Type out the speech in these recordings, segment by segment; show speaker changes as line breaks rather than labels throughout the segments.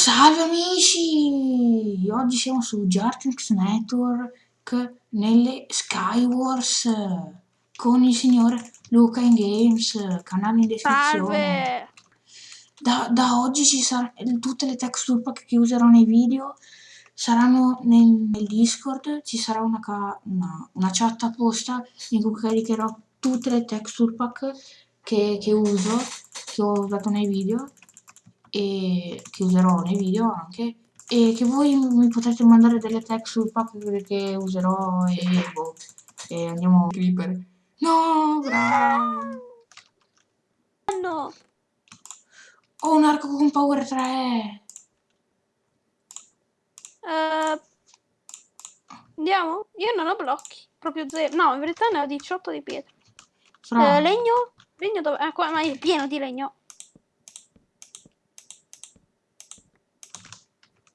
salve amici! Oggi siamo su Jartix Network nelle Skywars con il signor Luca in Games, canale in descrizione. Da, da oggi ci saranno tutte le texture pack che userò nei video saranno nel, nel Discord, ci sarà una, una, una, chat apposta in cui caricherò tutte le texture pack che, che uso, che ho usato nei video e che userò nei video anche. E che voi mi potrete mandare delle texture pack che userò e, boh, e andiamo a creeper. No bravo
no.
Ho un arco con power 3
uh, andiamo? Io non ho blocchi proprio zero. No in verità ne ho 18 di pietra. Uh, legno? Legno dove? Ah, qua ma è pieno di legno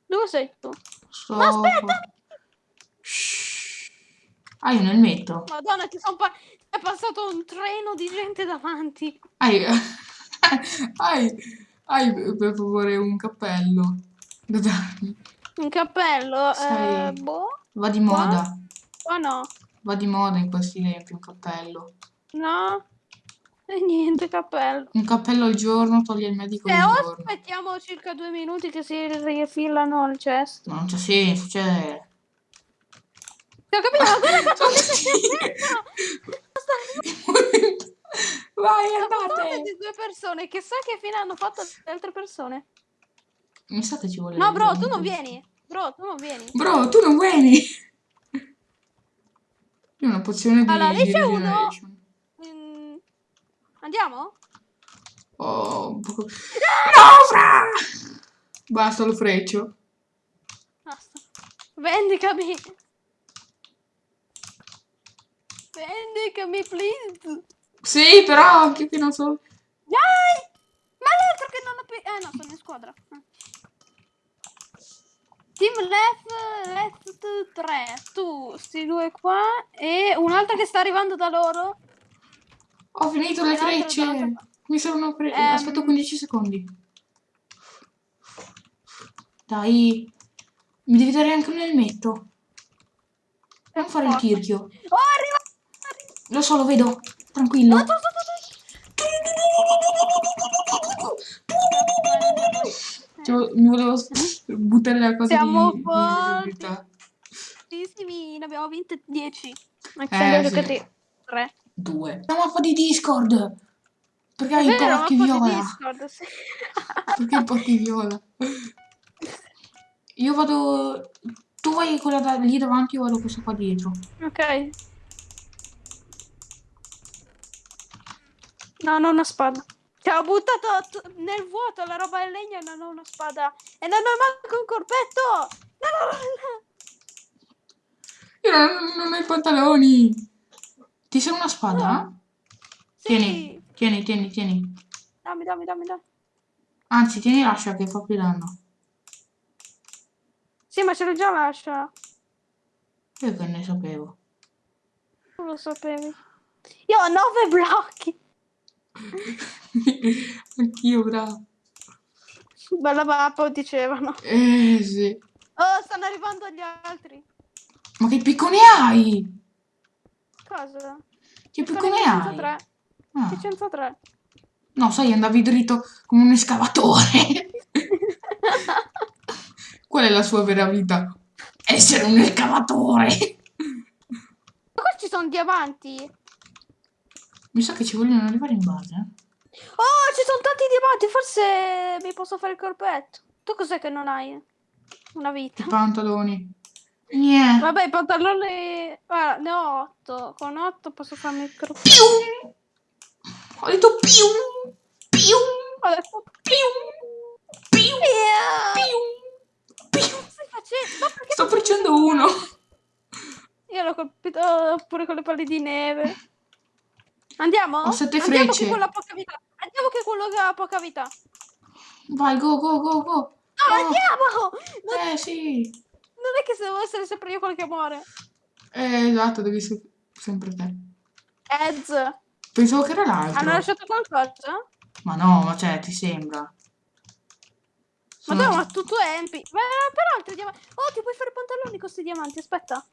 Dove sei tu?
So...
No, aspetta!
Ah, io nel metro.
Madonna, ti sono pa è passato un treno di gente davanti.
Hai... hai... hai per favore un cappello da darmi.
Un cappello? Sei... Eh, boh.
Va di moda.
Qua no.
Va di moda in questi tempi un cappello.
No. E niente, cappello.
Un cappello al giorno toglie il medico
eh,
al
giorno.
aspettiamo
circa due minuti che si rifilano al cesto.
Non c'è senso, cioè...
Ho capito, ma guarda quanto
Vai, andate!
di due persone, che sa che fine hanno fatto le altre persone.
Mi sa che ci vuole...
No, bro, tu non vieni. Bro, tu non vieni.
Bro, tu non vieni! Io una pozione di...
Allora, lì c'è uno... Andiamo?
Oh, no, fra! Basta, lo freccio.
Basta. Vendicami. Vendicami, please.
Sì, però anche che non so...
Dai! Ma l'altro che non ho più... Eh no, sono in squadra. Team left, left 3. Tu, sti due qua. E un'altra che sta arrivando da loro.
Ho finito le frecce. Mi sono preso. Um... Aspetto 15 secondi. Dai. Mi devi dare anche un elmetto. Non fare il tirchio.
Oh, arriva!
Lo so, lo vedo. Tranquillo. Cioè, mi volevo buttare la cosa
Siamo di, fortissimi. Ne abbiamo vinte 10. Eh, sì. 3.
2. La mappa di Discord! Perché hai i porchi viola?
Discord, sì.
Perché i porchi viola? Io vado... Tu vai quella da lì davanti, io vado questa qua dietro.
Ok. No, non ho una spada. Ti ho buttato nel vuoto la roba in legno e non ho una spada. E non ho manco un corpetto! No, no,
no. Io non, non ho i pantaloni. Ti serve una spada?
No. Sì.
Tieni, tieni, tieni, tieni.
Dammi, dammi, dammi, dammi.
Anzi, tieni l'ascia che fa più danno.
Sì, ma ce l'ho già l'ascia.
Io che ne sapevo.
Non lo sapevi. Io ho nove blocchi.
Anch'io, bravo.
Bella mappa, dicevano.
Eh, sì.
Oh, stanno arrivando gli altri.
Ma che piccone hai?
Cosa?
Che piccone hai? 3.
Ah. 603.
No, sai, andavi dritto come un escavatore. Qual è la sua vera vita? Essere un escavatore.
Ma questi sono diamanti.
Mi sa che ci vogliono arrivare in base.
Oh, ci sono tanti diamanti. Forse mi posso fare il corpetto. Tu cos'è che non hai? Una vita.
I pantaloni. Niente.
Vabbè, pantaloni... Guarda, ne ho 8. Con 8 posso farmi il crop.
Ho detto più! Più!
Ho detto
più! Più! Più! Più!
Stai facendo?
Sto facendo uno.
Io l'ho colpito pure con le palle di neve. Andiamo?
Ho sette
Andiamo
frecce.
Che quello ha poca vita. Andiamo che quello che ha poca vita.
Vai, go, go, go, go. No,
oh. andiamo!
Non... Eh, sì.
Non è che se devo essere sempre io quello che muore.
Eh, esatto, devi essere sempre te.
Ez.
Pensavo che era l'altro.
Hanno lasciato qualcosa?
Ma no, ma cioè, ti sembra?
Ma
Sono-
tu, ma tu, tu empi. Ma per altri diamanti. Oh, ti puoi fare pantaloni con questi diamanti, aspetta.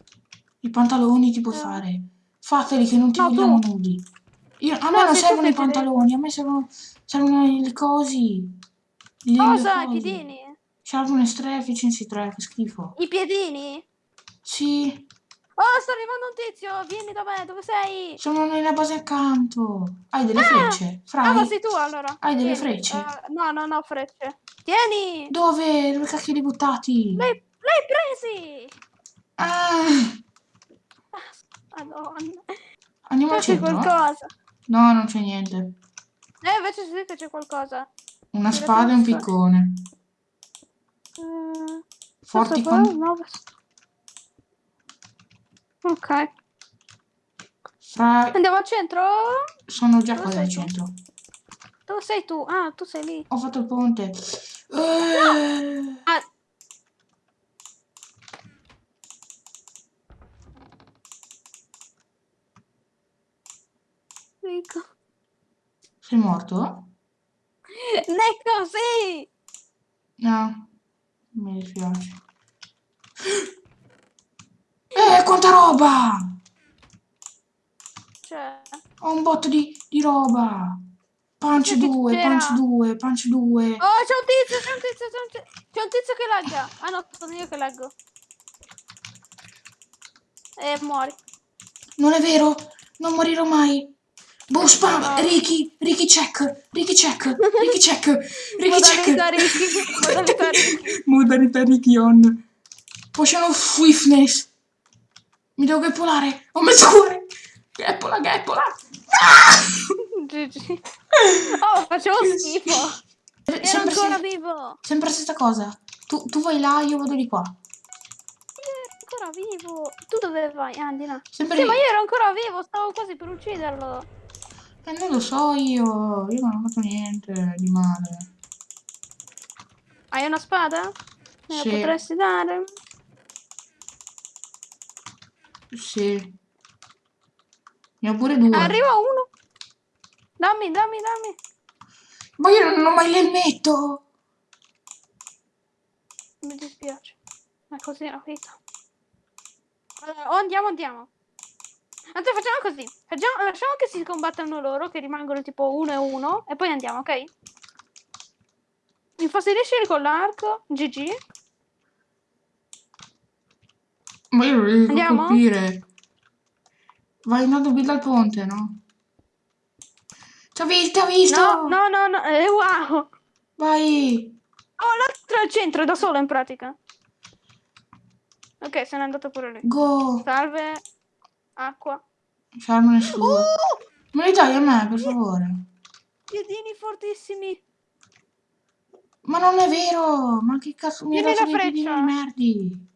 I pantaloni ti puoi
Eh.
fare. Fateli che non ti
No, tu.
vogliamo nudi. Io- a me
No,
non
tu
servono i pantaloni, a me servono, servono i cosi. Le- le
Cosa? I
cose.
Piedini?
Sharpness 3, efficiency 3, che schifo.
I piedini?
Sì,
Oh, sta arrivando un tizio. Vieni da me, dove sei?
sono nella base accanto. Hai delle
Ah!
frecce? Fra,
Ah, ma sei tu allora.
hai delle
Tieni.
frecce?
Eh, no, no, no, frecce. Tieni.
Dove? Dove cacchio li buttati?
L'hai, presi.
Ah,
Madonna.
andiamo
C'è
centro?
qualcosa.
No, non c'è niente.
Eh, invece sì che c'è qualcosa.
Una spada e un piccone.
Mm,
Forti con...
qua, no, Ok.
Fra...
Andiamo al centro?
Sono già
Dove
quasi al centro.
Dove sei tu? Ah, tu sei lì.
Ho fatto il ponte. Eh,
Ah. Nico.
Sei morto?
Nico, sì!
No. Mi dispiace. Eh, quanta roba!
Cioè,
Ho un botto di, di roba. Punch
Sì, che
2,
c'era.
punch 2, punch 2.
Oh, c'è un tizio, c'è un tizio, c'è un tizio, c'è un tizio che lagga. Ah no, sono io che laggo. E muori.
Non è vero, non morirò mai. Boh, spam. Ricky, Ricky check, Ricky check, Ricky check, Ricky check.
Modalità Ricky, modalità Ricky.
Modalità Ricky on. Swiftness. Mi devo gappolare. Ho messo cuore. Gappola, gappola. Ah!
GG. Oh, facevo schifo. Ero
Sempre,
ancora
se-
vivo.
sempre la stessa cosa. Tu, tu vai là, io vado di qua.
Ancora vivo. Tu dove vai? Ah, di là.
Sempre
Sì,
lì.
ma io ero ancora vivo, stavo quasi per ucciderlo.
Eh, non lo so io. Io non ho fatto niente di male.
Hai una spada? Me la
Sì.
potresti dare?
Sì. Ne ho pure due.
Arriva uno. Dammi, dammi, dammi.
Ma io non ho mai l'elmetto.
Mi dispiace. Ma è così la vita. Allora, o andiamo, andiamo. Anzi, facciamo così. Facciamo, lasciamo che si combattano loro, che rimangono tipo uno e uno, e poi andiamo, ok? Infastidisci con l'arco. GG.
Ma io non riesco
Andiamo?
a colpire. Vai in alto dal ponte, no? Ti ho visto, ho visto.
No, no, no, no. Eh, wow.
Vai.
Oh, l'altro al centro, da solo in pratica. Ok, se n'è andato pure lì.
Go.
Salve. Acqua.
Sharpness 2.
Uh!
Me li dai a me, per favore?
Piedini fortissimi.
Ma non è vero. Ma che cazzo mi hai dato dei piedini merdi?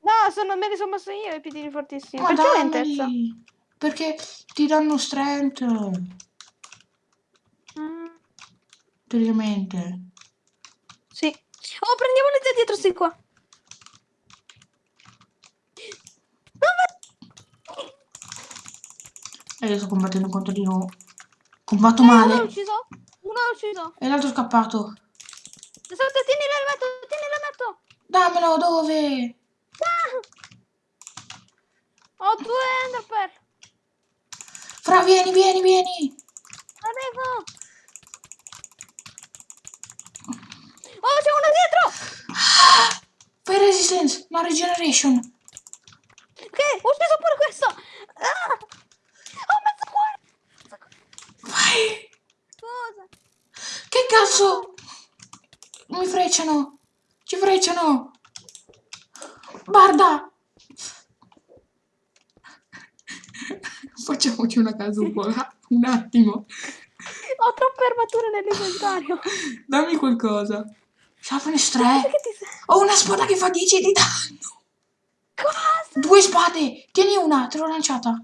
No, sono, me li sono messo io i piedini fortissimi.
Ma
Perché lentezza?
Perché ti danno strength.
Mm,
Teoricamente.
sì. Oh, prendiamo le zia dietro, sì, qua.
E io sto combattendo contro di nuovo. Combatto
Eh, uno l'ho
male.
ucciso. Uno l'ho ucciso.
E l'altro è scappato.
Aspetta, tieni l'elmetto, tieni l'elmetto.
Dammelo, dove?
Ah! Ho due enderpearl.
Fra, vieni, vieni, vieni.
Arrivo. Oh, c'è uno dietro.
Fai resistance, no regeneration.
Ok, ho ucciso pure questo. Ah! Ho. Mezzo cuore.
Vai.
Cosa?
Che cazzo? Mi frecciano. Ci frecciano. Guarda. Facciamoci una casupola. Un attimo.
Ho troppe armature nell'inventario.
Dammi qualcosa. Sharpness
Cosa
3.
che ti sei?
Ho una spada che fa 10 di danno.
Cosa?
Due spade. Tieni una, te l'ho lanciata.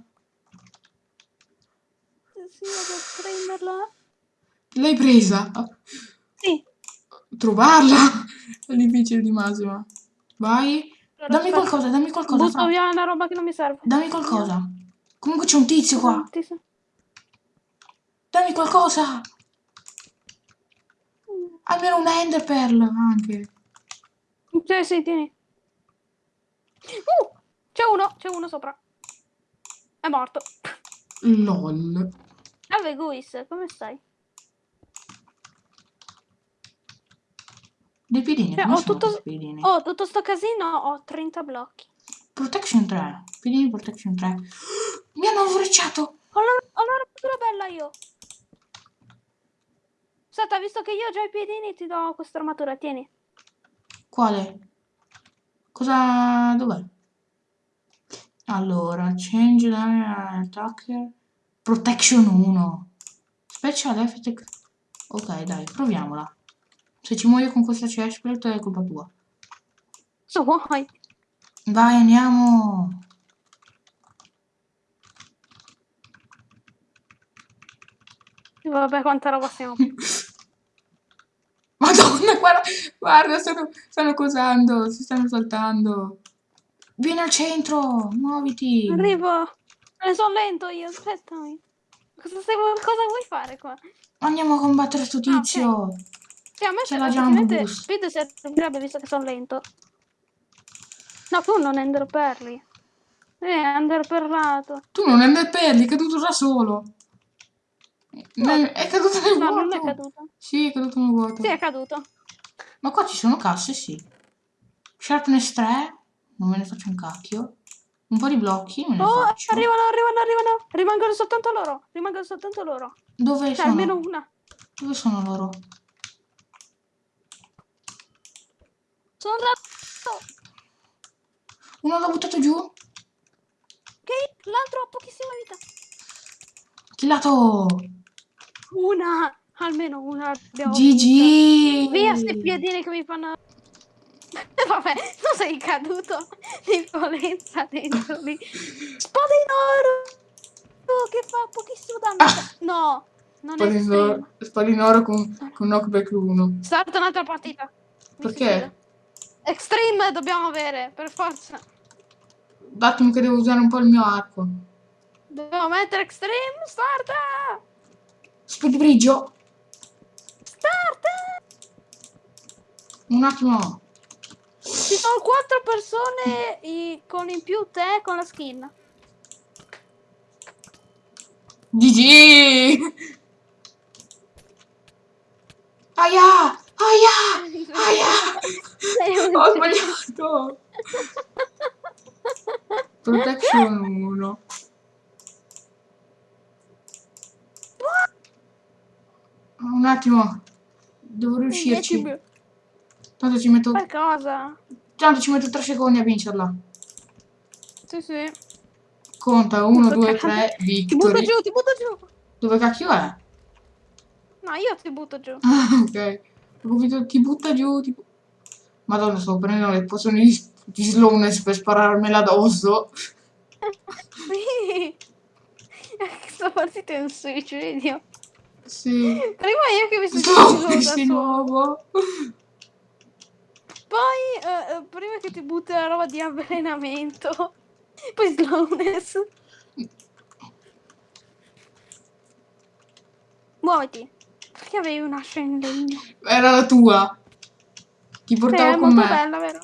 Sì, vado a prenderla.
L'hai presa?
Sì.
Trovarla è difficile di massima. Vai.
Allora,
Dammi
aspetta.
qualcosa, dammi qualcosa.
Butto
Fra.
via una roba che non mi serve.
Dammi qualcosa. Comunque c'è un tizio qua.
Ti sa-
Dammi qualcosa. Almeno una Ender Pearl anche.
Sì, sì, tieni. Uh, c'è uno, c'è uno sopra. È morto.
LOL.
Salve Guis, come stai?
Dei piedini,
Cioè, ho tutto-
piedini?
Oh, tutto sto casino ho 30 blocchi.
Protection 3. Piedini Protection 3. Mi hanno frecciato.
Ho la- ho l'armatura bella io. Aspetta, visto che io ho già i piedini, ti do questa armatura, tieni.
Quale? Cosa... dov'è? Allora, change damage attacker. Protection 1. Special effect. Ok, dai, proviamola. Se ci muoio con questa chestplate è colpa tua.
So vuoi?
Vai, andiamo.
Vabbè, quanta roba siamo.
Madonna, guarda, guarda, stanno, stanno cosando, si stanno saltando. Vieni al centro, muoviti.
Arrivo. Ne sono lento io, aspettami. Cosa, stai- cosa vuoi fare qua?
Andiamo a combattere sto
ok.
tizio.
Sì, a me
C'è la Boost.
Speed servirebbe visto che sono lento. No, tu non enderperli. Eh, enderperlato.
Tu non è perli, è caduto da solo. Ne- È caduto nel
No,
vuoto.
non è caduto.
Sì, è caduto nel vuoto.
Sì, è caduto.
Ma qua ci sono casse, sì. Sharpness 3, non me ne faccio un cacchio. Un po' di blocchi me
Oh,
faccio.
arrivano, arrivano, arrivano. Rimangono soltanto loro. Rimangono soltanto loro.
Dove
Cioè,
sono?
almeno una.
Dove sono loro?
Sono andato.
Uno l'ho buttato giù.
Ok, l'altro ha pochissima vita.
Killato.
Una. Almeno una.
GG.
Via sti piedini che mi fanno... Vabbè, tu sei caduto di violenza dentro lì. Spada in oro! Che fa pochissimo damage. No, non è extreme.
Spadino, spadino oro con, con knockback 1.
Starta un'altra partita.
Perché?
Extreme dobbiamo avere, per forza.
Un attimo che devo usare un po' il mio arco.
Dobbiamo mettere extreme, starta!
Speed brigio.
Starta!
Un attimo.
Ci sono quattro persone i- con in più te con la skin.
GG. Aia! Aia! Aia! Ho sbagliato. Protection 1. Un attimo. Devo riuscirci. Tanto ci metto,
Per cosa?
Tanto ci metto 3 secondi a vincerla.
Sì, sì.
Conta 1,
Sto
2,
cagando.
3,
Ti butto
victory.
giù, ti butto giù.
Dove cacchio è?
No, io ti butto giù.
Ah, ok. Ho capito, ti butta giù. Tipo... Madonna, sto prendendo le pozioni di, di slowness per spararmela addosso.
Sì. Sto partita è un suicidio.
Sì.
Prima io che mi sono
Slowness di nuovo.
Poi, eh, eh, prima che ti butti la roba di avvelenamento. Poi slowness. Muoviti. Perché avevi un'ascia in legno?
Era la tua. Ti
Sì,
portavo
è
con me.
bella, vero?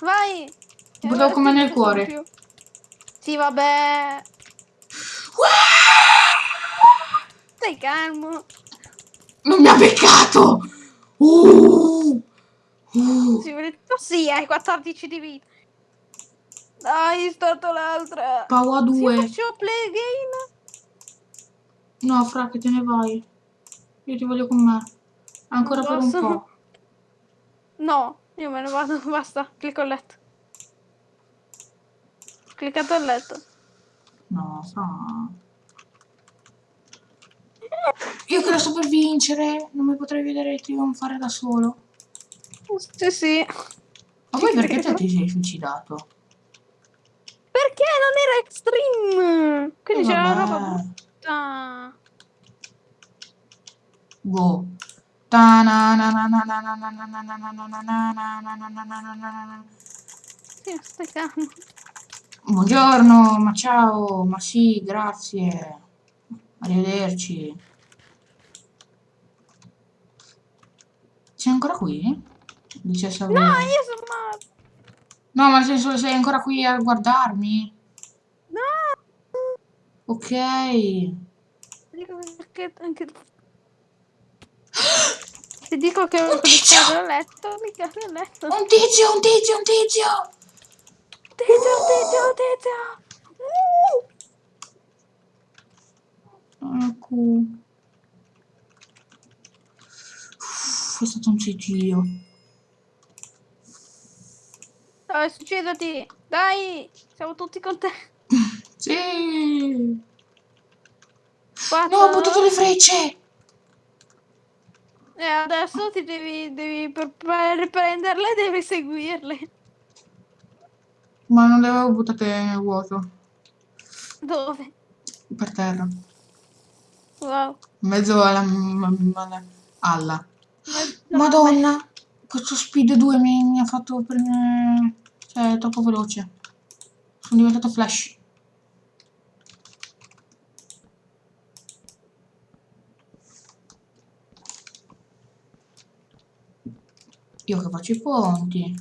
Vai!
Ti portavo con me nel cuore.
più. Sì, vabbè. Stai calmo.
Non mi ha beccato. Uh. Uh.
Sì, vedi- tu sì, hai 14 di vita. Dai, stato l'altra.
Paua
Sì,
2.
faccio play again.
No, fra che te ne vai. Io ti voglio con me. Ancora per un po'.
No, io me ne vado, basta. Clicco il letto. Cliccato il letto.
No, fra. Io che la sto per vincere. Non mi potrei vedere trionfare da solo.
Sì, sì.
Ma poi perché te ti sei suicidato?
Perché non era extreme! Quindi c'era la roba brutta.
Boh.
na na na.
Buongiorno, ma ciao, ma sì, grazie. Arrivederci. Sei ancora qui? Dice Sabrina.
No, io sono morto.
No, ma nel senso sei ancora qui a guardarmi?
No.
Ok.
Dico che anche... Ti dico che ho cliccato il letto, ho cliccato il letto.
Un tizio, un tizio, un tizio!
Tizio, tizio, tizio. Uh.
Ecco. È stato un titio.
Dai, succedati. Dai, siamo tutti con te.
Sì!
Quattro.
No, ho buttato le frecce!
E adesso ti devi, devi per, per prenderle devi seguirle.
Ma non le avevo buttate nel vuoto.
Dove?
Per terra.
Wow.
In mezzo alla... alla... alla. Madonna! Questo Speed 2 mi, mi ha fatto prendere... Cioè, è troppo veloce. Sono diventato Flash. Io che faccio i ponti.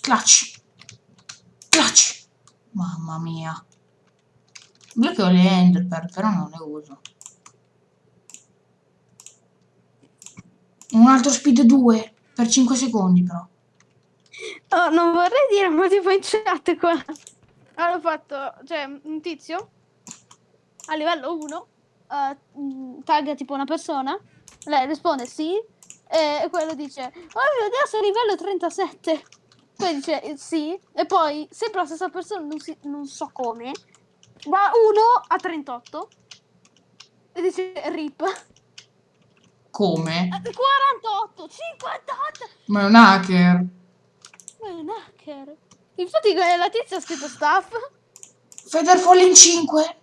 Clutch. Clutch. Mamma mia. Io che ho le Enderpearl, però non le uso. Un altro speed 2 per 5 secondi però.
Oh, non vorrei dire, ma tipo in chat qua. Hanno fatto, cioè, un tizio a livello 1 uh, tagga tipo una persona, lei risponde sì, e quello dice, oh mio Dio, sei livello 37. Poi dice eh, sì, e poi sempre la stessa persona, non, si, non so come, va 1 a 38 e dice rip.
Come?
48, 58.
Ma è un hacker.
Ma è un hacker. Infatti la tizia ha scritto staff.
Featherfall in 5.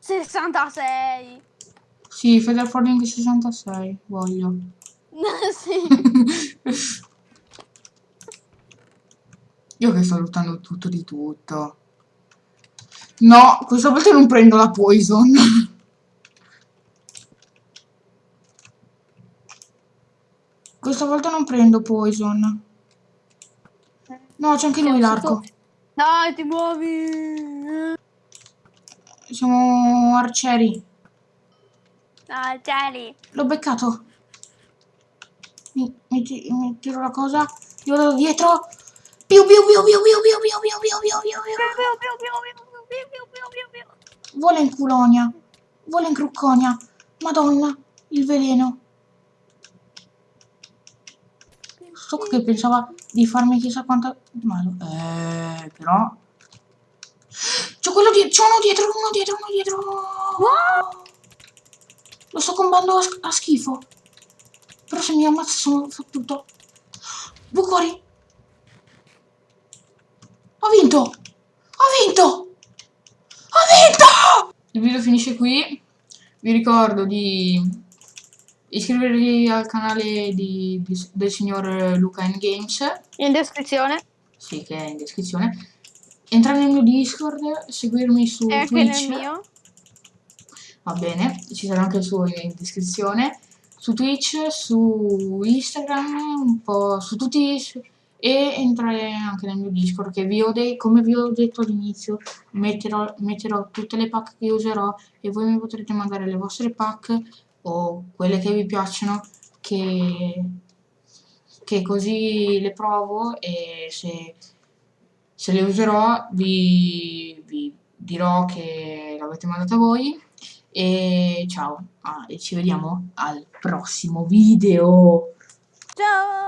66.
Sì, Featherfall in 66, voglio.
sì.
Io che sto lottando tutto di tutto. No, questa volta non prendo la poison. Questa volta non prendo poison. No, c'è anche lui l'arco.
Dai, ti muovi.
Siamo arcieri.
Arcieri.
L'ho beccato. Mi, mi, mi tiro la cosa. Io vado dietro. Piu piu piu piu piu piu piu piu piu piu piu piu. Vola in culonia. Vola in crucconia. Madonna, il veleno. So che pensava di farmi chissà quanto male. Eh, però... C'è quello dietro, c'è uno dietro, uno dietro, uno dietro. Lo sto combando a, a schifo. Però se mi ammazza sono fottuto. Bucori. Ho vinto. Ho vinto. Ho vinto. Il video finisce qui. Vi ricordo di iscrivervi al canale di- di- del signor Luca N Games.
In descrizione.
Sì, che è in descrizione. Entrare nel mio Discord, seguirmi su
E anche
Twitch.
nel mio.
Va bene, ci sarà anche il suo in descrizione. Su Twitch, su Instagram, un po' su tutti. su- E entrare anche nel mio Discord, che vi ho come vi ho detto all'inizio, metterò, metterò tutte le pack che userò e voi mi potrete mandare le vostre pack o quelle che vi piacciono, che, che così le provo e se, se le userò vi, vi dirò che l'avete mandata voi. E ciao, ah, e ci vediamo al prossimo video.
Ciao.